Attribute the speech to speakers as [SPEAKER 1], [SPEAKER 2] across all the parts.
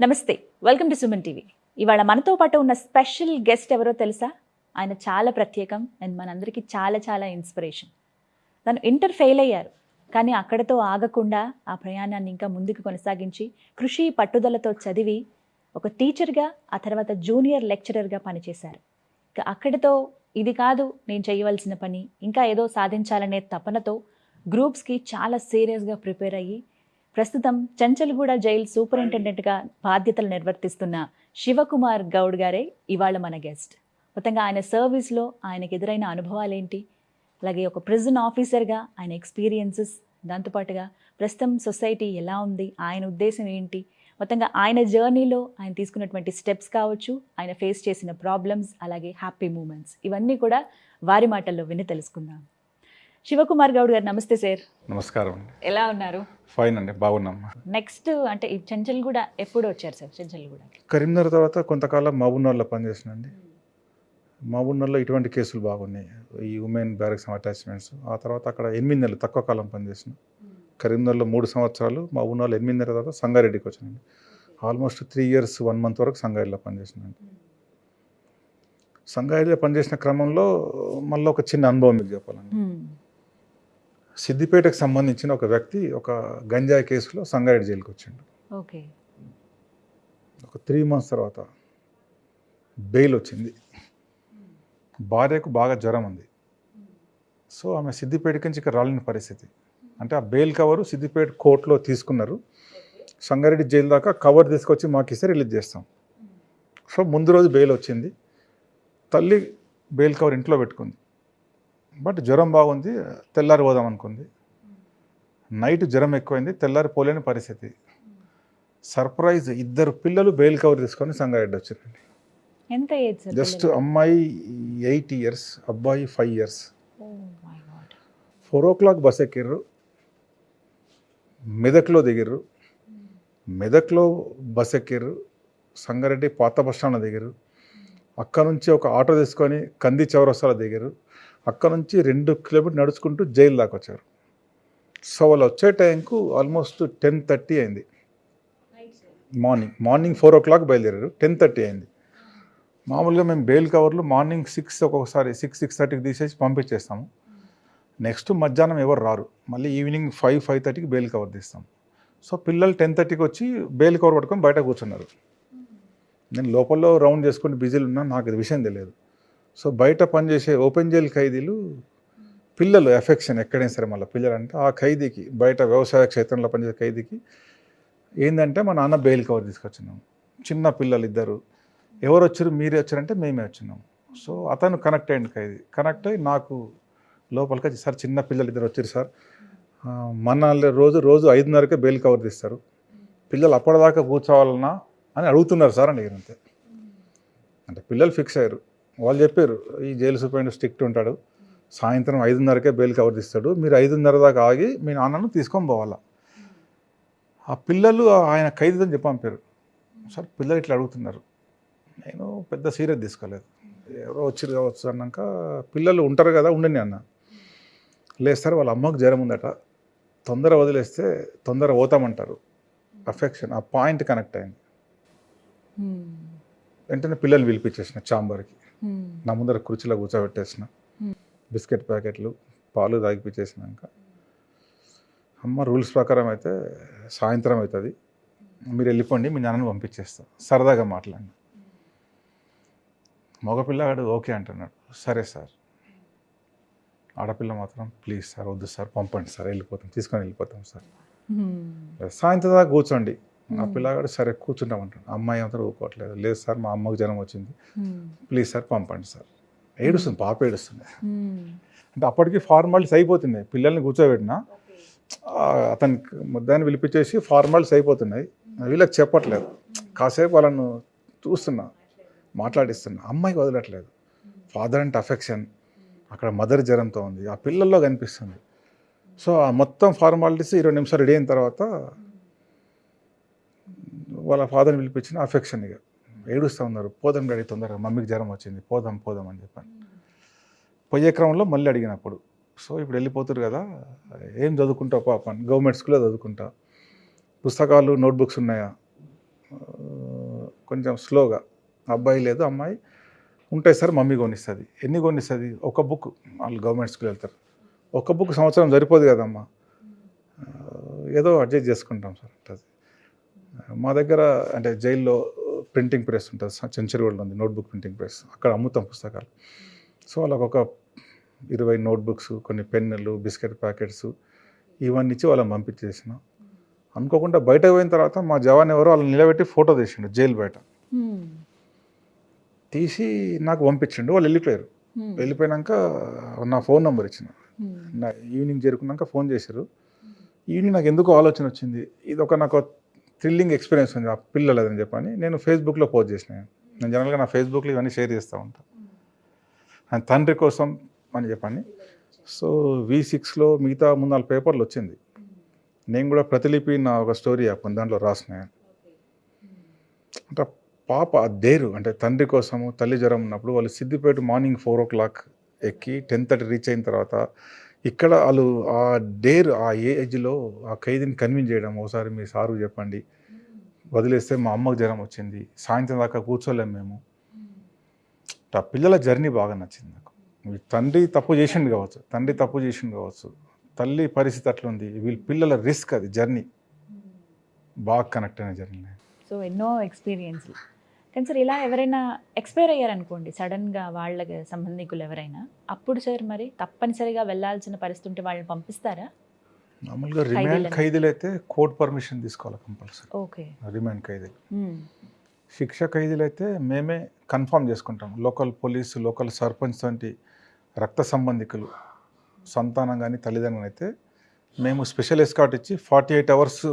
[SPEAKER 1] నమస్తే welcome to Suman TV. ఇవాళ మనతో పాటు ఉన్న స్పెషల్ గెస్ట్ ఎవరో తెలుసా? ఆయన చాలా ప్రత్యేకం అండ్ మనందరికీ చాలా చాలా ఇన్స్పిరేషన్. తను ఇంటర్ ఫెయిల్ అయ్యారు కానీ అక్కడతో ఆగకుండా ఆ ప్రయాణాన్ని ఇంకా ముందుకు కొనసాగించి కృషి పట్టుదలతో చదివి ఒక టీచర్గా ఆ తర్వాత జూనియర్ లెక్చరర్గా పనిచేశారు. ఇక అక్కడితో ఇది కాదు నేను చేయవలసిన పని ఇంకా ఏదో సాధించాలనే తపనతో గ్రూప్స్కి చాలా సీరియస్గా ప్రిపేర్ అయ్యి ప్రస్తుతం చంచల్గూడ జైల్ సూపరింటెండెంట్గా బాధ్యతలు నిర్వర్తిస్తున్న శివకుమార్ గౌడ్ గారే ఇవాళ మన గెస్ట్. మొత్తంగా ఆయన సర్వీస్లో ఆయనకు ఎదురైన అనుభవాలు ఏంటి అలాగే ఒక ప్రిజన్ ఆఫీసర్గా ఆయన ఎక్స్పీరియన్సెస్ దాంతోపాటుగా ప్రస్తుతం సొసైటీ ఎలా ఉంది? ఆయన ఉద్దేశం ఏంటి? మొత్తంగా ఆయన జర్నీలో ఆయన తీసుకున్నటువంటి స్టెప్స్ కావచ్చు ఆయన ఫేస్ చేసిన ప్రాబ్లమ్స్ అలాగే హ్యాపీ మూమెంట్స్ ఇవన్నీ కూడా వారి మాటల్లో విని తెలుసుకుందాం. శివకుమార్ గౌడ్ గారు నమస్తే సార్.
[SPEAKER 2] నమస్కారం
[SPEAKER 1] ఎలా ఉన్నారు?
[SPEAKER 2] ఫైన్ అండి బాగున్నాం.
[SPEAKER 1] నెక్స్ట్ అంటే ఈ చెంచల్గూడ ఎప్పుడు వచ్చారు సార్? చెంచల్గూడకి
[SPEAKER 2] కరీంనగర్ తర్వాత కొంతకాలం మహబూబ్నగర్లో పనిచేసినండి మహబూబ్నగర్లో ఇటువంటి కేసులు బాగున్నాయి. ఈ ఉమెన్ బ్యారక్స్ అటాచ్మెంట్స్ ఆ తర్వాత అక్కడ ఎనిమిది నెలలు తక్కువ కాలం పనిచేసిన కరీంనగర్లో మూడు సంవత్సరాలు మహబూబ్నగర్లో ఎనిమిది నెలల తర్వాత సంగారెడ్డికి వచ్చానండి almost three years one month వరకు సంగారెడ్డిలో పనిచేసినండి సంగారెడ్డిలో పనిచేసిన క్రమంలో మళ్ళీ ఒక చిన్న అనుభవం మీకు చెప్పాలండి. సిద్దిపేటకు సంబంధించిన ఒక వ్యక్తి ఒక గంజాయి కేసులో సంగారెడ్డి జైలుకి వచ్చిండు.
[SPEAKER 1] ఓకే.
[SPEAKER 2] ఒక త్రీ మంత్స్ తర్వాత బెయిల్ వచ్చింది. భార్యకు బాగా జ్వరం ఉంది. సో ఆమె సిద్దిపేట నుంచి ఇక్కడ రాలేని పరిస్థితి. అంటే ఆ బెయిల్ కవరు సిద్దిపేట కోర్టులో తీసుకున్నారు. సంగారెడ్డి జైలు దాకా కవర్ తీసుకొచ్చి మాకు ఇస్తే రిలీజ్ చేస్తాం. సో ముందు రోజు బెయిల్ వచ్చింది. తల్లి బెయిల్ కవర్ ఇంట్లో పెట్టుకుంది. బట్ జ్వరం బాగుంది తెల్లారి పోదాం అనుకుంది. నైట్ జ్వరం ఎక్కువైంది తెల్లారి పోలేని పరిస్థితి. సర్ప్రైజ్ ఇద్దరు పిల్లలు బెయిల్ కవర్ తీసుకొని సంగారెడ్డి వచ్చారండి
[SPEAKER 1] ఎంత ఏజ్
[SPEAKER 2] జస్ట్ అమ్మాయి ఎయిట్ ఇయర్స్ అబ్బాయి five years. Four o'clock bus ఎక్కిర్రు మెదక్లో దిగిర్రు. మెదక్లో బస్ ఎక్కిర్రు సంగారెడ్డి పాత బస్ స్టాండ్లో దిగారు అక్కడ నుంచి ఒక ఆటో తీసుకొని కంది చౌరస్తాలో దిగారు అక్కడ నుంచి రెండు కిలోమీటర్ నడుచుకుంటూ జైలు దాకా వచ్చారు. సో వాళ్ళు వచ్చే టైంకు ఆల్మోస్ట్ టెన్ థర్టీ అయింది. మార్నింగ్ మార్నింగ్ ఫోర్ ఓ క్లాక్ బయలుదేరారు. టెన్ థర్టీ అయింది. మామూలుగా మేము బెయిల్ కవర్లు మార్నింగ్ సిక్స్ ఒక్కొక్కసారి సిక్స్ సిక్స్ థర్టీకి తీసేసి పంపించేస్తాము. నెక్స్ట్ మధ్యాహ్నం ఎవరు రారు. మళ్ళీ ఈవినింగ్ ఫైవ్ ఫైవ్ థర్టీకి బెయిల్ కవర్ తీస్తాం. సో పిల్లలు టెన్ థర్టీకి వచ్చి బెయిల్ కవర్ పట్టుకొని బయట కూర్చున్నారు. నేను లోపల రౌండ్ చేసుకుంటే బిజీలు ఉన్నా నాకు ఇది విషయం తెలియదు. సో బయట పనిచేసే ఓపెన్ జైల్ ఖైదీలు పిల్లలు ఎఫెక్షన్ ఎక్కడైనా సరే మళ్ళీ పిల్లలు అంటే ఆ ఖైదీకి బయట వ్యవసాయ క్షేత్రంలో పనిచేసే ఖైదీకి ఏంటంటే మా నాన్న బెయిల్ కవర్ తీసుకొచ్చినాం. చిన్న పిల్లలు ఇద్దరు. ఎవరు వచ్చారు మీరే వచ్చారంటే మేమే వచ్చినాం. సో అతను కనెక్ట్ అయ్యింది ఖైదీ. కనెక్ట్ అయ్యి నాకు లోపలికి వచ్చి సార్ చిన్న పిల్లలు ఇద్దరు వచ్చారు సార్. మన రోజు రోజు ఐదున్నరకే బెయిల్ కవర్ తీస్తారు. పిల్లలు అప్పటిదాకా కూర్చోవాలన్నా అని అడుగుతున్నారు సార్ అని అంతే. అంటే పిల్లలు ఫిక్స్ అయ్యారు. వాళ్ళు చెప్పారు ఈ జైలు సూపరింటెండెంట్ స్ట్రిక్ట్ ఉంటాడు. సాయంత్రం ఐదున్నరకే బెయిల్ కవర్ తీస్తాడు. మీరు ఐదున్నర దాకా ఆగి మీ నాన్నను తీసుకొని పోవాలా? ఆ పిల్లలు ఆయన ఖైదీ అని చెప్పి పంపారు సార్ పిల్లలు ఇట్లా అడుగుతున్నారు. నేను పెద్ద సీరియస్ తీసుకోలేదు. ఎవరో వచ్చిరు కావచ్చు అన్నాక పిల్లలు ఉంటారు కదా ఉండని అన్న. లేదు సార్ వాళ్ళ అమ్మకు జ్వరం ఉందట. తొందర వదిలేస్తే తొందర పోతామంటారు. అఫెక్షన్ ఆ పాయింట్ కనెక్ట్ అయింది. వెంటనే పిల్లల్ని పిలిపించేసిన చాంబర్కి నా ముందర కుర్చీలో కూర్చోబెట్టేసిన. బిస్కెట్ ప్యాకెట్లు పాలు తాగిపించేసినాక అమ్మ రూల్స్ ప్రకారం అయితే సాయంత్రం అవుతుంది. మీరు వెళ్ళిపోండి మీ నాన్నని పంపించేస్తా. సరదాగా మాట్లాడి మగపిల్లగాడు ఓకే అంటున్నాడు. సరే సార్. ఆడపిల్ల మాత్రం ప్లీజ్ సార్ వద్దు సార్ పంపండి సార్ వెళ్ళిపోతాం తీసుకొని వెళ్ళిపోతాం సార్. సాయంత్రం దాకా కూర్చోండి. ఆ పిల్లగాడు సరే కూర్చుంటామంటాడు అమ్మాయి అంతా ఊరుకోవట్లేదు. లేదు సార్ మా అమ్మకు జ్వరం వచ్చింది. ప్లీజ్ సార్ పంపండి సార్. ఏడుస్తుంది పాప ఏడుస్తుంది. అంటే అప్పటికి ఫార్మాలిటీస్ అయిపోతున్నాయి. పిల్లల్ని కూర్చోబెట్టినా ఆ, అతనికి ముద్దాన్ని పిలిపించేసి ఫార్మాలిటీస్ అయిపోతున్నాయి. వీళ్ళకి చెప్పట్లేదు. కాసేపు వాళ్ళను చూస్తున్నా మాట్లాడిస్తున్నా. అమ్మాయికి వదలట్లేదు. ఫాదర్ అంటే అఫెక్షన్. అక్కడ మదర్ జ్వరంతో ఉంది. ఆ పిల్లల్లో కనిపిస్తుంది. సో ఆ మొత్తం ఫార్మాలిటీస్ ఇరవై నిమిషాలు రెడీ అయిన తర్వాత వాళ్ళ ఫాదర్ని పిలిపించిన అఫెక్షన్ ఇక. ఏడుస్తూ ఉన్నారు. పోదాం డాడీ తొందరగా మమ్మీకి జ్వరం వచ్చింది. పోదాం పోదాం అని చెప్పాను. పోయే క్రమంలో మళ్ళీ అడిగినప్పుడు సో ఇప్పుడు వెళ్ళిపోతారు కదా ఏం చదువుకుంటావు పాప? అని గవర్నమెంట్ స్కూల్లో చదువుకుంటా. పుస్తకాలు నోట్బుక్స్ ఉన్నాయా? కొంచెం స్లోగా అబ్బాయి లేదు అమ్మాయి ఉంటాయి సార్ మమ్మీ కొనిస్తుంది. ఎన్ని కొనిస్తుంది? ఒక బుక్. వాళ్ళు గవర్నమెంట్ స్కూల్ వెళ్తారు. ఒక బుక్ సంవత్సరం సరిపోదు కదమ్మా. ఏదో అడ్జస్ట్ చేసుకుంటాం సార్. అది మా దగ్గర అంటే జైల్లో ప్రింటింగ్ ప్రెస్ ఉంటుంది. చెంచరిగూడలో ఉంది నోట్బుక్ ప్రింటింగ్ ప్రెస్. అక్కడ అమ్ముతాం పుస్తకాలు. సో వాళ్ళకి ఒక ఇరవై నోట్బుక్స్ కొన్ని పెన్నులు బిస్కెట్ ప్యాకెట్స్ ఇవన్నీ ఇచ్చి వాళ్ళని పంపించేసిన. అనుకోకుండా బయటకు పోయిన తర్వాత మా జవాన్ ఎవరో వాళ్ళని నిలబెట్టి ఫోటో తీసిండు జైలు బయట. తీసి నాకు పంపించిండు. వాళ్ళు వెళ్ళిపోయారు.
[SPEAKER 1] హ్మ్.
[SPEAKER 2] వెళ్ళిపోయినాక నా ఫోన్ నెంబర్ ఇచ్చిన. నా ఈవినింగ్ చేరుకున్నాక ఫోన్ చేశారు. ఈవినింగ్ నాకు ఎందుకు ఆలోచన వచ్చింది. ఇది ఒక నాకు థ్రిల్లింగ్ ఎక్స్పీరియన్స్ ఉంది ఆ పిల్లలదని చెప్పని. నేను ఫేస్బుక్లో పోస్ట్ చేసిన. నేను జనరల్గా నా ఫేస్బుక్లో ఇవన్నీ షేర్ చేస్తూ ఉంటాను ఆయన తండ్రి కోసం అని చెప్పని. సో వి సిక్స్లో మిగతా ముందు నాలుగు పేపర్లు వచ్చింది. నేను కూడా ప్రతిలిపి నా ఒక స్టోరీ చెప్పాను దాంట్లో రాసిన. అంటే పాప దేరు అంటే తండ్రి కోసము తల్లి జ్వరం ఉన్నప్పుడు వాళ్ళు సిద్దిపేట మార్నింగ్ ఫోర్ ఓ క్లాక్ ఎక్కి టెన్ థర్టీ రీచ్ అయిన తర్వాత ఇక్కడ వాళ్ళు ఆ డేర్ ఆ ఏజ్లో ఆ ఖైదీని కన్విన్స్ చేయడం ఒకసారి మీ సారు చెప్పండి. వదిలేస్తే మా అమ్మకు జ్వరం వచ్చింది. సాయంత్రం దాకా కూర్చోలేము మేము. ఆ పిల్లల జర్నీ బాగా నచ్చింది నాకు. తండ్రి తప్పు చేసిండు కావచ్చు తండ్రి తప్పు చేసిండు కావచ్చు తల్లి పరిస్థితి అట్లుంది. వీళ్ళ పిల్లల రిస్క్ అది జర్నీ. బాగా కనెక్ట్ అయిన జర్నీ.
[SPEAKER 1] సో ఎన్నో ఎక్స్పీరియన్స్లు. కానీ సార్ ఇలా ఎవరైనా ఎక్స్పైర్ అయ్యారనుకోండి సడన్గా వాళ్ళకి సంబంధికులు ఎవరైనా అప్పుడు సార్ మరి తప్పనిసరిగా వెళ్ళాల్సిన పరిస్థితి ఉంటే వాళ్ళని పంపిస్తారా?
[SPEAKER 2] మామూలుగా రిమాండ్. ఖైదీలు అయితే కోర్టు పర్మిషన్ తీసుకోవాలి కంపల్సరీ.
[SPEAKER 1] ఓకే.
[SPEAKER 2] రిమాండ్ ఖైదీలు. శిక్ష ఖైదీలు అయితే మేమే కన్ఫర్మ్ చేసుకుంటాం లోకల్ పోలీసు లోకల్ సర్పంచ్ వంటి రక్త సంబంధికులు సంతానం కానీ తల్లిదండ్రులు అయితే మేము స్పెషల్ ఎస్కాట్ ఇచ్చి ఫార్టీ ఎయిట్ అవర్స్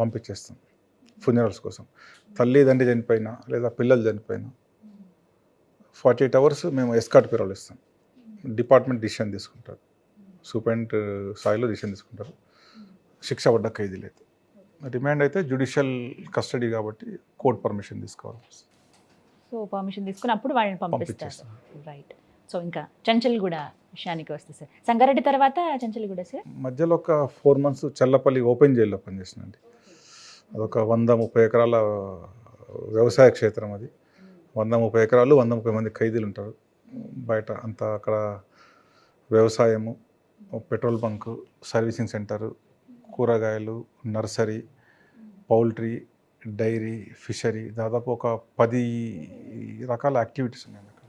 [SPEAKER 2] పంపించేస్తాం. ఫునరల్స్ కోసం. తల్లి తండ్రి చనిపోయినా లేదా పిల్లలు చనిపోయినా ఫార్టీ ఎయిట్ అవర్స్ మేము ఎస్కాట్ పిరవలు ఇస్తాం. డిపార్ట్మెంట్ డిసిషన్ తీసుకుంటారు. సూపరింట్ స్థాయిలో డిసిషన్ తీసుకుంటారు. శిక్ష పడ్డ ఖైదీలు అయితే రిమాండ్ అయితే జ్యుడిషియల్ కస్టడీ కాబట్టి కోర్ట్ పర్మిషన్ తీసుకోవాలి.
[SPEAKER 1] సో పర్మిషన్ తీసుకుని అప్పుడు వాళ్ళని పంపిస్తారు. రైట్ సో ఇంకా చంచల్గూడ విషయానికి వస్తే సార్ సంగారెడ్డి తర్వాత చంచల్గూడ సార్
[SPEAKER 2] మధ్యలో ఒక ఫోర్ మంత్స్ చల్లపల్లి ఓపెన్ జైల్లో పనిచేసినండి. అదొక వంద ముప్పై ఎకరాల వ్యవసాయ క్షేత్రం అది వంద ముప్పై ఎకరాలు వంద ముప్పై మంది ఖైదీలు ఉంటారు బయట అంతా అక్కడ వ్యవసాయము పెట్రోల్ బంకు సర్వీసింగ్ సెంటరు కూరగాయలు నర్సరీ పౌల్ట్రీ డైరీ ఫిషరీ దాదాపు ఒక పది రకాల యాక్టివిటీస్ ఉన్నాయి అక్కడ.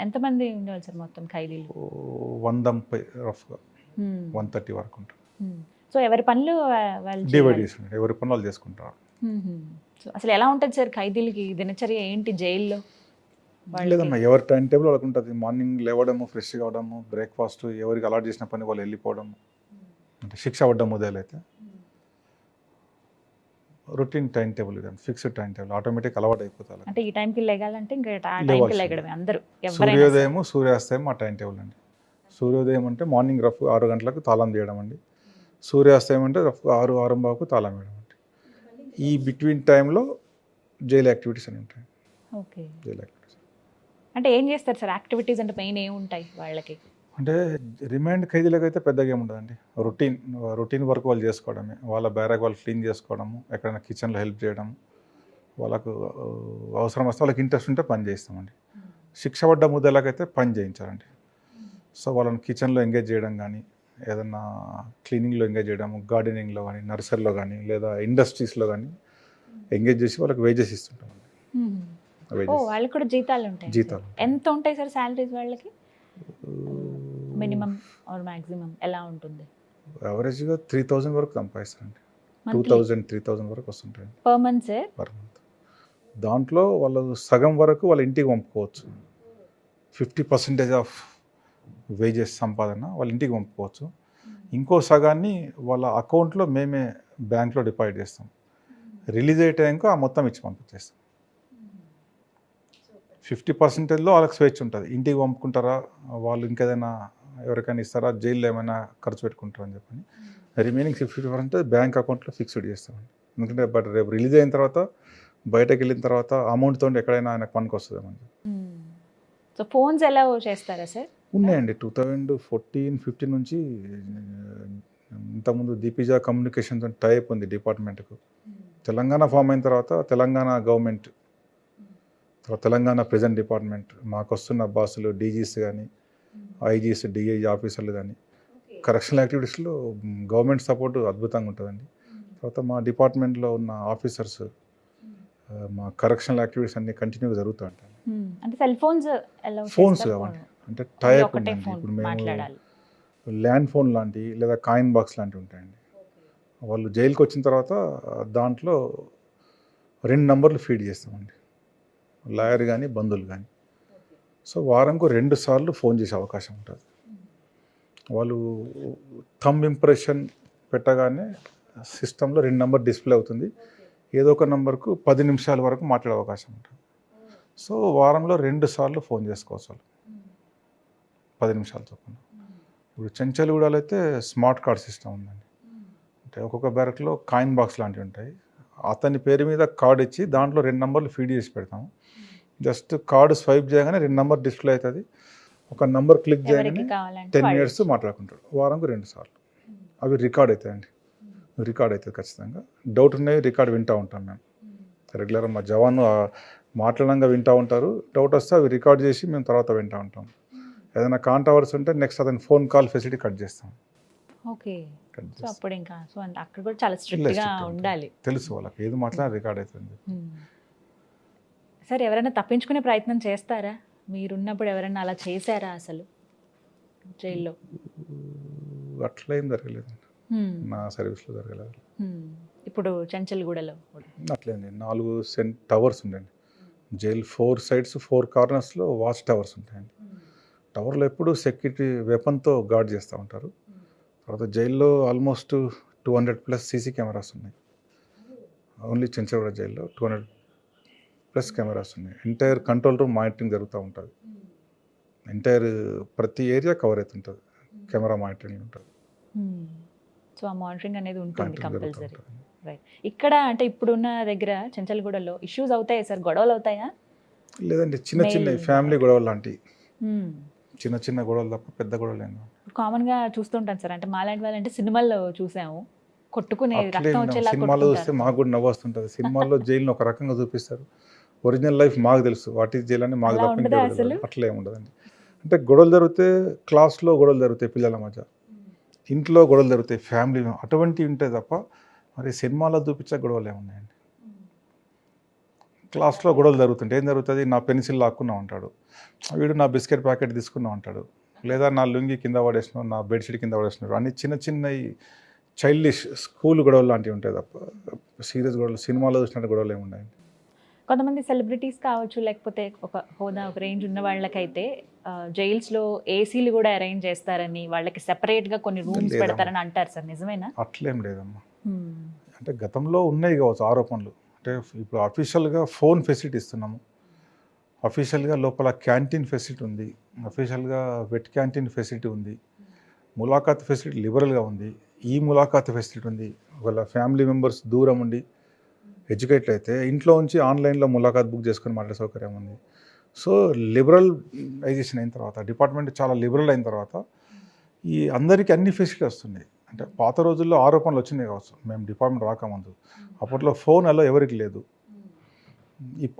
[SPEAKER 1] ఎంతమంది ఉండేవాళ్ళు సార్ మొత్తం ఖైదీలు
[SPEAKER 2] వంద ముప్పై రఫ్గా. వన్ థర్టీ వరకు ఉంటారు
[SPEAKER 1] Hmm. సో ఎవరి పనులు
[SPEAKER 2] డివైడ్ ఎవరి పనులు చేసుకుంటారు.
[SPEAKER 1] అసలు ఎలా ఉంటుంది సార్ ఖైదీలకి దినచర్య ఏంటి జైల్లో?
[SPEAKER 2] లేదమ్మా ఎవరి టైం టేబుల్ వాళ్ళకి ఉంటుంది. మార్నింగ్ లేవడము ఫ్రెష్ కావడము బ్రేక్ఫాస్ట్ ఎవరికి అలాట్ చేసిన పని వాళ్ళు వెళ్ళిపోవడము. అంటే శిక్ష పడ్డం మొదలైతే. రొటీన్ టైం టేబుల్ కానీ ఫిక్స్డ్ టైం టేబుల్ ఆటోమేటిక్ అలవాటు అయిపోతారు
[SPEAKER 1] అంటే ఈ టైంకి లెగాలంటే ఇంకా అందరూ
[SPEAKER 2] సూర్యోదయము సూర్యాస్తయం ఆ టైం టేబుల్ అండి. సూర్యోదయం అంటే మార్నింగ్ రఫ్ ఆరు గంటలకు తాళం తీయడం అండి. సూర్యాస్తయం అంటే ఆరు ఆరు బాకు తాళం వేయడం అండి. ఈ బిట్వీన్ టైంలో జైలు యాక్టివిటీస్ అని ఉంటాయి.
[SPEAKER 1] ఓకే.
[SPEAKER 2] Jail activities.
[SPEAKER 1] అంటే ఏం చేస్తారు సార్? యాక్టివిటీస్ అంటే మెయిన్ ఏముంటాయి వాళ్ళకి?
[SPEAKER 2] అంటే రిమాండ్ ఖైదీలకు అయితే పెద్దగా ఏముండదండి రొటీన్ రొటీన్ వర్క్ వాళ్ళు చేసుకోవడమే. వాళ్ళ బ్యారక్ వాళ్ళు క్లీన్ చేసుకోవడము ఎక్కడైనా కిచెన్లో హెల్ప్ చేయడం వాళ్ళకు అవసరం వస్తే వాళ్ళకి ఇంట్రెస్ట్ ఉంటే పని చేస్తామండి శిక్ష పడ్డ ముద్దలకైతే పని చేయించాలండి. సో వాళ్ళని కిచెన్లో ఎంగేజ్ చేయడం కానీ ఏదన్నా క్లీనింగ్లో ఎంగేజ్ చేయడం గార్డెనింగ్లో కానీ నర్సరీలో కానీ లేదా ఇండస్ట్రీస్లో కానీ ఎంగేజ్ చేసి వాళ్ళకి వేజెస్ ఇస్తుంటాం.
[SPEAKER 1] వాళ్ళకి కూడా జీతాలు ఉంటాయి?
[SPEAKER 2] జీతాలు.
[SPEAKER 1] ఎంత ఉంటాయి సార్ శాలరీస్ వాళ్ళకి? మినిమం ఆర్ మాక్సిమం ఎలా ఉంటుంది?
[SPEAKER 2] యావరేజ్గా త్రీ థౌజండ్ వరకు సంపాదిస్తారండి. టూ థౌజండ్ త్రీ థౌజండ్ వరకు వస్తుంటాయి.
[SPEAKER 1] Per month sir
[SPEAKER 2] per month దాంట్లో వాళ్ళు సగం వరకు వాళ్ళ ఇంటికి పంపుకోవచ్చు. ఫిఫ్టీ పర్సెంటేజ్ ఆఫ్ వేజెస్ సంపాదన వాళ్ళ ఇంటికి పంపుకోవచ్చు. ఇంకో సగాన్ని వాళ్ళ అకౌంట్లో మేమే బ్యాంక్లో డిపాజిట్ చేస్తాం. రిలీజ్ అయ్యే ఆ మొత్తం ఇచ్చి పంపించేస్తాం. ఫిఫ్టీ పర్సెంటేజ్లో వాళ్ళకి స్వేచ్ఛ ఉంటుంది. ఇంటికి పంపుకుంటారా? వాళ్ళు ఇంకేదైనా ఎవరికైనా ఇస్తారా? జైల్లో ఏమైనా ఖర్చు పెట్టుకుంటారా అని చెప్పని. రిమైనింగ్ ఫిఫ్టీ పర్సెంటేజ్ బ్యాంక్ అకౌంట్లో ఫిక్స్డ్ చేస్తామండి. ఎందుకంటే బట్ రేపు రిలీజ్ అయిన తర్వాత బయటకు వెళ్ళిన తర్వాత అమౌంట్తో ఎక్కడైనా ఆయనకు పనికి వస్తుందేమని
[SPEAKER 1] సో ఫోన్స్ ఎలా చేస్తారా సార్?
[SPEAKER 2] ఉన్నాయండి. టూ థౌజండ్ ఫోర్టీన్ ఫిఫ్టీన్ నుంచి ఇంతకుముందు దీపిజా కమ్యూనికేషన్స్ టైప్ ఉంది డిపార్ట్మెంట్కు. తెలంగాణ ఫామ్ అయిన తర్వాత తెలంగాణ గవర్నమెంట్ తర్వాత తెలంగాణ ప్రెజెంట్ డిపార్ట్మెంట్ మాకు వస్తున్న బాసులు డీజీస్ కానీ ఐజీస్ డిఐజీ ఆఫీసర్లు కానీ కరెక్షనల్ యాక్టివిటీస్లో గవర్నమెంట్ సపోర్ట్ అద్భుతంగా ఉంటుందండి. తర్వాత మా డిపార్ట్మెంట్లో ఉన్న ఆఫీసర్స్ మా కరెక్షనల్ యాక్టివిటీస్ అన్ని కంటిన్యూగా జరుగుతూ ఉంటాయి.
[SPEAKER 1] అంటే సెల్ ఫోన్స్
[SPEAKER 2] ఫోన్స్ కావాలి అంటే టైప్ ఉందండి. ఇప్పుడు మేము ల్యాండ్ ఫోన్ లాంటివి లేదా కాయిన్ బాక్స్ లాంటివి ఉంటాయండి. వాళ్ళు జైలుకి వచ్చిన తర్వాత దాంట్లో రెండు నంబర్లు ఫీడ్ చేస్తామండి. లాయర్ కానీ బంధువులు కానీ సో వారంకు రెండు సార్లు ఫోన్ చేసే అవకాశం ఉంటుంది. వాళ్ళు థంబ్ ఇంప్రెషన్ పెట్టగానే సిస్టంలో రెండు నంబర్ డిస్ప్లే అవుతుంది. ఏదో ఒక నంబర్కు పది నిమిషాల వరకు మాట్లాడే అవకాశం ఉంటుంది. సో వారంలో రెండు సార్లు ఫోన్ చేసుకోవచ్చు వాళ్ళు. పది నిమిషాలు చొప్పున. ఇప్పుడు చెంచల్గూడలో అయితే స్మార్ట్ కార్డ్ సిస్టమ్ ఉందండి. అంటే ఒక్కొక్క బ్యారక్లో కాయిన్ బాక్స్ లాంటివి ఉంటాయి. అతని పేరు మీద కార్డ్ ఇచ్చి దాంట్లో రెండు నంబర్లు ఫీడ్ చేసి పెడతాము జస్ట్ కార్డు స్వైప్ చేయగానే రెండు నంబర్ డిస్ప్లే అవుతుంది. ఒక నంబర్ క్లిక్ చేయగానే టెన్ మినిట్స్ మాట్లాడుకుంటాడు. వారంకు రెండు సార్లు. అవి రికార్డ్ అవుతాయండి. రికార్డ్ అవుతుంది ఖచ్చితంగా. డౌట్ ఉన్నాయి రికార్డ్ వింటూ ఉంటాం మేము. రెగ్యులర్ మా జవాన్ మాట్లాడంగా వింటూ ఉంటారు. డౌట్ వస్తే అవి రికార్డ్ చేసి మేము తర్వాత వింటూ ఉంటాం. ఏదైనా కాంట్రవర్స్ ఉంటే నెక్స్ట్ అతని ఫోన్ కాల్ ఫెసిలిటీ కట్ చేస్తాం.
[SPEAKER 1] ఓకే. సో అప్పుడు ఇంకా సో అక్కడ కూడా చాలా స్ట్రిక్ట్గా
[SPEAKER 2] strict ఉంటుంది.
[SPEAKER 1] ఉండాలి.
[SPEAKER 2] తెలుసు వాళ్ళకి ఏది మాట్లాడినా రికార్డ్ అవుతుంది.
[SPEAKER 1] సరే ఎవరైనా తప్పించుకునే ప్రయత్నం చేస్తారా? మీరున్నప్పుడు ఎవరైనా అలా చేశారా అసలు? జైల్లో?
[SPEAKER 2] అట్లా ఏం జరగలేదు. నా సర్వీస్లో జరగలేదు.
[SPEAKER 1] ఇప్పుడు చెంచల్గూడలో
[SPEAKER 2] అట్లేండి. నాలుగు సెంట్ టవర్స్ ఉండండి. జైల్ ఫోర్ సైడ్స్ ఫోర్ కార్నర్స్లో వాచ్ టవర్స్ ఉంటాయండి. టవర్లో ఎప్పుడు సెక్యూరిటీ వెపన్తో గార్డ్ చేస్తూ ఉంటారు. తర్వాత జైల్లో almost two hundred plus CC cameras ఉన్నాయి. ఓన్లీ చెంచగూడ జైల్లో టూ హండ్రెడ్ ప్లస్ కెమెరాస్ ఉన్నాయి. ఎంటైర్ కంట్రోల్ రూమ్ మానిటరింగ్ జరుగుతూ ఉంటుంది. ఎంటైర్ ప్రతి ఏరియా కవర్ అవుతుంటుంది కెమెరా మానిటరింగ్ ఉంటుంది.
[SPEAKER 1] సో ఆ మానిటరింగ్ అనేది ఉంటుంది కంపల్సరీ. రైట్ ఇక్కడ అంటే ఇప్పుడున్న దగ్గర చెంచల్గూడలో ఇష్యూస్ అవుతాయా సార్? గొడవలు అవుతాయా?
[SPEAKER 2] లేదండి చిన్న చిన్న. ఫ్యామిలీ గొడవలు లాంటివి చిన్న చిన్న గొడవలు తప్ప పెద్ద గొడవలు ఏం.
[SPEAKER 1] కామన్గా చూస్తుంటాం సార్. అంటే మాలాంటి వాళ్ళంటే సినిమాల్లో చూసాము. కొట్టుకునే
[SPEAKER 2] సినిమాలో చూస్తే. మాకు కూడా నవ్వు వస్తుంటుంది. సినిమాల్లో జైలుని ఒక రకంగా చూపిస్తారు. ఒరిజినల్ లైఫ్ మాకు తెలుసు. వాట్ ఈస్ జైలు అని మాకు తప్ప. అట్లా ఏమి ఉండదండి. అంటే గొడవలు జరిగితే క్లాస్లో గొడవలు జరుగుతాయి పిల్లల మధ్య. ఇంట్లో గొడవలు జరుగుతాయి. ఫ్యామిలీ అటువంటివి ఉంటాయి తప్ప మరి సినిమాలో చూపించే గొడవలు ఏమున్నాయండి? క్లాస్లో గొడవలు జరుగుతుంటే ఏం జరుగుతుంది? నా పెన్సిల్ లాక్కున్నా ఉంటాడు వీడు నా బిస్కెట్ ప్యాకెట్ తీసుకున్నా ఉంటాడు లేదా నా లుంగి కింద పడేసినావు నా బెడ్షీట్ కింద పడేసినాడు అన్ని చిన్న చిన్న చైల్డిష్ స్కూల్ గొడవలు లాంటివి ఉంటాయి తప్ప సీరియస్ గొడవలు సినిమాలో చూసినట్టు గొడవలు ఏమి ఉన్నాయండి
[SPEAKER 1] కొంతమంది సెలబ్రిటీస్ కావచ్చు లేకపోతే ఒక హోదా ఒక రేంజ్ ఉన్న వాళ్ళకైతే జైల్స్లో ఏసీలు కూడా అరేంజ్ చేస్తారని వాళ్ళకి సెపరేట్గా కొన్ని రూమ్స్. పెడతారని అంటారు సార్. నిజమేనా?
[SPEAKER 2] అట్లేం లేదమ్మా. అంటే గతంలో ఉన్నాయి కావచ్చు ఆరోపణలు. అంటే ఇప్పుడు అఫీషియల్గా ఫోన్ ఫెసిలిటీ ఇస్తున్నాము. అఫీషియల్గా లోపల క్యాంటీన్ ఫెసిలిటీ ఉంది. అఫీషియల్గా వెట్ క్యాంటీన్ ఫెసిలిటీ ఉంది. ములాఖాత్ ఫెసిలిటీ లిబరల్గా ఉంది. ఈ ములాఖాత్ ఫెసిలిటీ ఉంది. ఒకవేళ ఫ్యామిలీ మెంబర్స్ దూరం ఉండి ఎడ్యుకేట్ అయితే ఇంట్లో ఉంచి ఆన్లైన్లో ములాఖాత్ బుక్ చేసుకొని మాట్లాడే సౌకర్యం ఉంది. సో లిబరలైజేషన్ అయిన తర్వాత డిపార్ట్మెంట్ చాలా లిబరల్ అయిన తర్వాత ఈ అందరికీ అన్ని ఫెసిలిటీ వస్తున్నాయి. అంటే పాత రోజుల్లో ఆరోపణలు వచ్చినాయి కావచ్చు. మేము డిపార్ట్మెంట్ రాకముందు. అప్పట్లో ఫోన్ అలా ఎవరికి లేదు.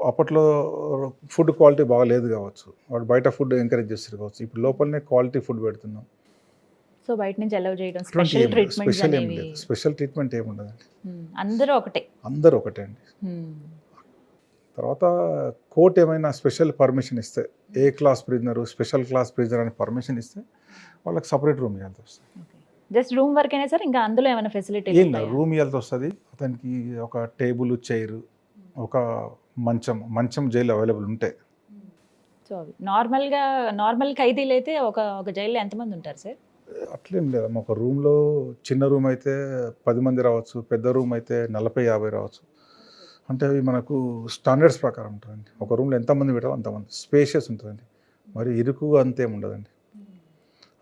[SPEAKER 2] అప్పట్లో ఫుడ్ క్వాలిటీ బాగా లేదు కావచ్చు. వాడు బయట ఫుడ్ ఎంకరేజ్ చేస్తారు కావచ్చు. ఇప్పుడు లోపలనే క్వాలిటీ ఫుడ్ పెడుతున్నాం.
[SPEAKER 1] సో బయట నుంచి అలౌ చేయడం స్పెషల్
[SPEAKER 2] స్పెషల్ ఏం లేదు. స్పెషల్ ట్రీట్మెంట్ ఏమి ఉండదండి.
[SPEAKER 1] Hmm. అందరూ ఒకటే.
[SPEAKER 2] అందరూ ఒకటే అండి. తర్వాత కోర్ట్ ఏమైనా స్పెషల్ పర్మిషన్ ఇస్తే A class prisoner special class prisoner అని పర్మిషన్ ఇస్తే వాళ్ళకి సపరేట్ రూమ్ ఇవ్వాల్సి వస్తుంది.
[SPEAKER 1] జస్ట్ రూమ్ వరకైనా సార్ ఇంకా అందులో ఏమైనా ఫెసిలిటీ
[SPEAKER 2] ఏం లేదు రూమ్ ఇవ్వాల్సి వస్తుంది? అతనికి ఒక టేబుల్ చైర్ ఒక మంచం మంచం జైలు అవైలబుల్ ఉంటాయి
[SPEAKER 1] సో నార్మల్గా నార్మల్ ఖైదీలు అయితే ఒక ఒక జైల్లో ఎంతమంది ఉంటారు సార్?
[SPEAKER 2] అట్లేం లేదమ్మా. ఒక రూమ్లో చిన్న రూమ్ అయితే పది మంది రావచ్చు పెద్ద రూమ్ అయితే నలభై యాభై రావచ్చు. అంటే అవి మనకు స్టాండర్డ్స్ ప్రకారం ఉంటుందండి. ఒక రూమ్లో ఎంతమంది పెట్టాలో అంతమంది. స్పేషియస్ ఉంటుందండి. మరి ఇరుకుగా అంతేం ఉండదండి.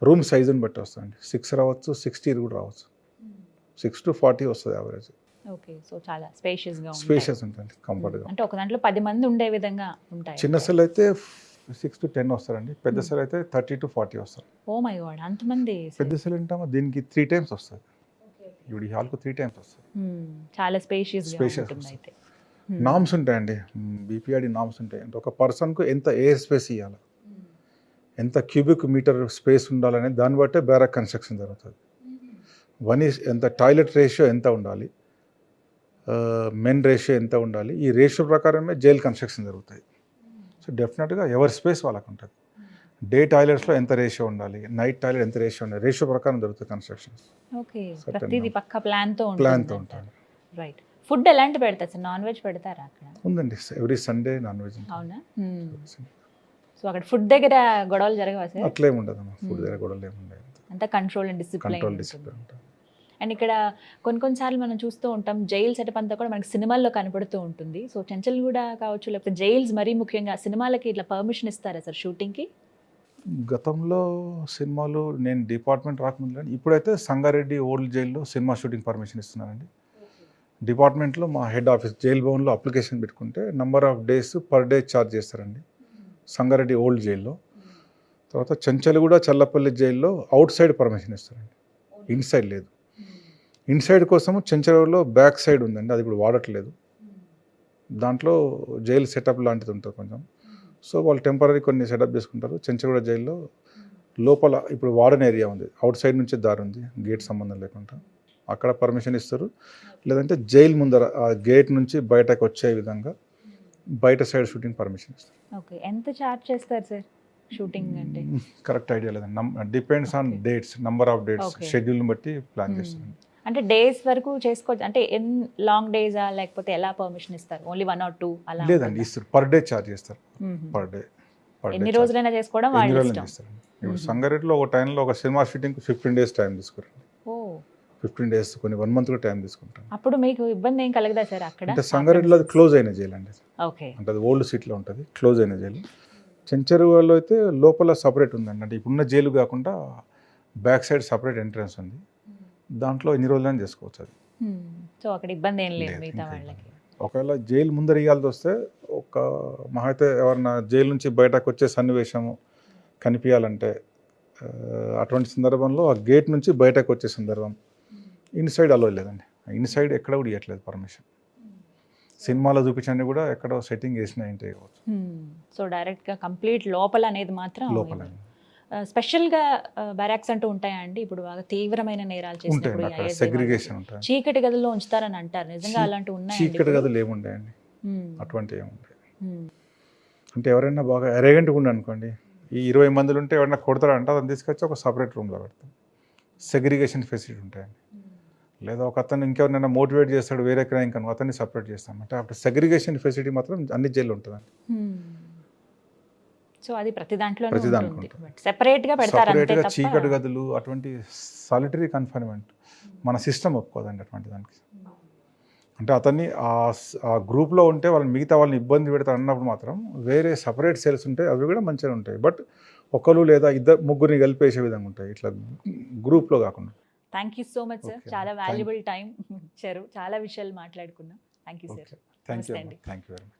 [SPEAKER 2] రూమ్ సైజుని బట్టి వస్తుందండి. సిక్స్ రావచ్చు సిక్స్టీ కూడా రావచ్చు. సిక్స్ టు ఫార్టీ వస్తుంది యావరేజ్
[SPEAKER 1] ఓకే సో చాలా స్పేషియస్.
[SPEAKER 2] స్పేషియస్ ఉంటుంది కంఫర్ట్గా
[SPEAKER 1] అంటే ఒక దాంట్లో పది మంది ఉండే విధంగా ఉంటాయి.
[SPEAKER 2] చిన్న సెల్ అయితే సిక్స్ టు టెన్ వస్తారండి. పెద్ద సెల్ అయితే థర్టీ టు ఫార్టీ వస్తారు.
[SPEAKER 1] ఓ మై గాడ్ అంతమంది
[SPEAKER 2] పెద్ద సెల్ ఏంటమ్మా? దీనికి త్రీ టైమ్స్ వస్తుంది. ఇప్పుడు ఈ హాల్కు త్రీ టైమ్స్ వస్తుంది.
[SPEAKER 1] Hmm. చాలా స్పేషియస్
[SPEAKER 2] వస్తుంది.
[SPEAKER 1] అయితే. Hmm.
[SPEAKER 2] నామ్స్ ఉంటాయండి. బీపీఆర్డి నామ్స్ ఉంటాయి. అంటే ఒక పర్సన్కు ఎంత ఎయిర్ స్పేస్ ఇవ్వాలి ఎంత క్యూబిక్ మీటర్ స్పేస్ ఉండాలనే దాన్ని బట్టే బ్యారక్ కన్స్ట్రక్షన్ జరుగుతుంది. వన్ ఈస్ ఎంత టాయిలెట్ రేషియో ఎంత ఉండాలి? మెన్ రేషియో ఎంత ఉండాలి? ఈ రేషియో ప్రకారమే జైల్ కన్స్ట్రక్షన్ జరుగుతాయి. సో డెఫినెట్గా ఎవరి స్పేస్ వాళ్ళకు ఉంటుంది డే టాయిలెట్స్లో ఎంత రేషియో ఉండాలి? నైట్ టాయిలెట్ ఎంత రేషియో ఉండాలి? రేషియో ప్రకారం జరుగుతుంది కన్స్ట్రక్షన్స్.
[SPEAKER 1] ఓకే ప్రతిదీ. పక్క
[SPEAKER 2] ప్లాన్తో
[SPEAKER 1] ఉంటుంది
[SPEAKER 2] ఉంటుంది.
[SPEAKER 1] రైట్ ఫుడ్ ఎలాంటి పెడతారు సార్? నాన్ వెజ్ పెడతారా అక్కడ?
[SPEAKER 2] ఉందండి ఎవ్రీ సండే నాన్ వెజ్
[SPEAKER 1] అవునా? సో అక్కడ ఫుడ్ దగ్గర గొడవలు జరగవా సార్?
[SPEAKER 2] అట్లేం ఉండదు అమ్మా ఫుడ్
[SPEAKER 1] Hmm.
[SPEAKER 2] దగ్గర గొడవలు ఏమి ఉండదు
[SPEAKER 1] అంతా control and
[SPEAKER 2] control
[SPEAKER 1] discipline
[SPEAKER 2] discipline ఉంటుంది
[SPEAKER 1] అండ్ ఇక్కడ కొన్ని కొన్నిసార్లు మనం చూస్తూ ఉంటాం జైల్ సెటప్ అంతా కూడా మనకి సినిమాల్లో కనపడుతూ ఉంటుంది. సో చెంచల్ కూడా కావచ్చు లేకపోతే జైల్స్ మరీ ముఖ్యంగా సినిమాలకి ఇట్లా పర్మిషన్ ఇస్తారా సార్ షూటింగ్కి
[SPEAKER 2] గతంలో సినిమాలు నేను డిపార్ట్మెంట్ రాకముందు ఇప్పుడైతే సంగారెడ్డి ఓల్డ్ జైల్లో సినిమా షూటింగ్ పర్మిషన్ ఇస్తున్నారండి డిపార్ట్మెంట్లో మా హెడ్ ఆఫీస్ జైల్ భవన్లో అప్లికేషన్ పెట్టుకుంటే number of days per day charge చేస్తారండి. సంగారెడ్డి ఓల్డ్ జైల్లో. తర్వాత చెంచల్గూడ చల్లపల్లి జైల్లో అవుట్ సైడ్ పర్మిషన్ ఇస్తారండి. ఇన్సైడ్ లేదు. ఇన్సైడ్ కోసము చెంచలూరులో బ్యాక్ సైడ్ ఉందండి. అది ఇప్పుడు వాడట్లేదు. దాంట్లో జైలు సెటప్ లాంటిది ఉంటుంది కొంచెం. సో వాళ్ళు టెంపరీ కొన్ని సెటప్ చేసుకుంటారు. చెంచగూడ జైల్లో లోపల ఇప్పుడు వార్డెన్ ఏరియా ఉంది. అవుట్ సైడ్ నుంచి దారి ఉంది. గేట్ సంబంధం లేకుండా. అక్కడ పర్మిషన్ ఇస్తారు. లేదంటే జైలు ముందర ఆ గేట్ నుంచి బయటకు వచ్చే విధంగా బయట సైడ్ షూటింగ్ పర్మిషన్ ఇస్తారు
[SPEAKER 1] ఓకే. ఎంత చార్జ్ చేస్తారు సార్ షూటింగ్ అంటే?
[SPEAKER 2] కరెక్ట్ ఐడియా లేదండి depends on. Dates number of dates. షెడ్యూల్ని బట్టి ప్లాన్
[SPEAKER 1] Hmm.
[SPEAKER 2] చేస్తారు
[SPEAKER 1] అంటే డేస్ వరకు చేసుకోవచ్చు అంటే ఎన్ లాంగ్ డేసా లేకపోతే ఎలా పర్మిషన్ ఇస్తారు? ఓన్లీ వన్ ఆర్ టూ అలా
[SPEAKER 2] లేదండి? ఇస్తారు. పర్ డే ఛార్జ్ చేస్తారు. పర్ డే
[SPEAKER 1] ఎన్ని రోజులైనా చేసుకోవడం వాళ్ళ
[SPEAKER 2] చేస్తారండి ఇప్పుడు. సంగారెడ్డిలో ఒక టైంలో ఒక cinema shooting fifteen days time తీసుకురండి. ఫిఫ్టీన్ డేస్ కొన్ని వన్ మంత్ కూడా టైం తీసుకుంటాను.
[SPEAKER 1] అప్పుడు మీకు ఇబ్బంది ఏం కలగదా సార్ అక్కడ?
[SPEAKER 2] అంటే సంగారెడ్డిలో అది క్లోజ్ అయిన జైలు అండి.
[SPEAKER 1] ఓకే.
[SPEAKER 2] అంటే అది ఓల్డ్ సిటీలో ఉంటుంది క్లోజ్ అయిన జైలు చెంచరువులో అయితే లోపల సపరేట్ ఉందండి. అంటే ఇప్పుడున్న జైలు కాకుండా బ్యాక్ సైడ్ సపరేట్ ఎంట్రన్స్ ఉంది. దాంట్లో ఎన్ని రోజులైనా చేసుకోవచ్చు అది.
[SPEAKER 1] సో అక్కడ ఇబ్బంది ఏం లేదు మిగతా వాళ్ళకి.
[SPEAKER 2] ఒకవేళ జైలు ముందర ఇవ్వాల్సి వస్తే ఒక మహా అయితే ఎవరన్నా జైలు నుంచి బయటకు వచ్చే సన్నివేశము కనిపించాలంటే అటువంటి సందర్భంలో ఆ గేట్ నుంచి బయటకు వచ్చే సందర్భం ఇన్సైడ్ అలో లేదండి. ఇన్సైడ్ ఎక్కడ కూడా ఇవ్వట్లేదు పర్మిషన్. సినిమాలో చూపించండి కూడా ఎక్కడో సెట్టింగ్ వేసిన ఏంటి
[SPEAKER 1] సో డైరెక్ట్గా కంప్లీట్ లోపల అనేది మాత్రం
[SPEAKER 2] లోపల.
[SPEAKER 1] స్పెషల్గా బ్యారాక్స్ అంటూ ఉంటాయా అండి? ఇప్పుడు బాగా తీవ్రమైన నేరాలు చేసినప్పుడు
[SPEAKER 2] సెగ్రిగేషన్. ఉంటాయి
[SPEAKER 1] చీకటి గదిలో ఉంచుతారని అంటారు. నిజంగా
[SPEAKER 2] చీ-
[SPEAKER 1] అలాంటి ఉన్నాయండి
[SPEAKER 2] చీకటి? గదులు ఏముంటాయండి
[SPEAKER 1] మ్మ్.
[SPEAKER 2] అటువంటి
[SPEAKER 1] మ్మ్.
[SPEAKER 2] అంటే ఎవరైనా బాగా ఎరగెంట్గా ఉండి అనుకోండి ఈ ఇరవై మందిలు ఉంటే ఎవరైనా కొడతారంటే అతను తీసుకొచ్చి ఒక సపరేట్ రూమ్లో పెడతాం. సెగ్రిగేషన్ ఫెసిలిటీ ఉంటాయండి. లేదా ఒక అతను ఇంకెవరినైనా మోటివేట్ చేస్తాడు వేరే క్రైమ్ కనుక అతన్ని సపరేట్ చేస్తాం. అంటే అప్పుడు సెగ్రిగేషన్ ఫెసిలిటీ మాత్రం అన్ని జైల్లో ఉంటుందండి.
[SPEAKER 1] సో అది ప్రతి దాంట్లో
[SPEAKER 2] ప్రతి దాంట్లో సపరేట్గా
[SPEAKER 1] తప్ప
[SPEAKER 2] చీకటి గదులు అటువంటి సాలిటరీ కన్ఫైన్మెంట్ మన సిస్టమ్ ఒప్పుకోదండి అటువంటి దానికి. అంటే అతన్ని ఆ గ్రూప్లో ఉంటే వాళ్ళని మిగతా వాళ్ళని ఇబ్బంది పెడతారు అన్నప్పుడు మాత్రం వేరే సపరేట్ సెల్స్ ఉంటాయి అవి కూడా మంచిగా ఉంటాయి. బట్ ఒకరు లేదా ఇద్దరు ముగ్గురిని కలిపేసే విధంగా ఉంటాయి. ఇట్లా గ్రూప్లో కాకుండా.
[SPEAKER 1] Thank you so much sir. చాలా వాల్యుబుల్ టైం ఇచ్చారు చాలా విషయాలు మాట్లాడుకున్నాం thank you sir
[SPEAKER 2] thank you. Thank you very much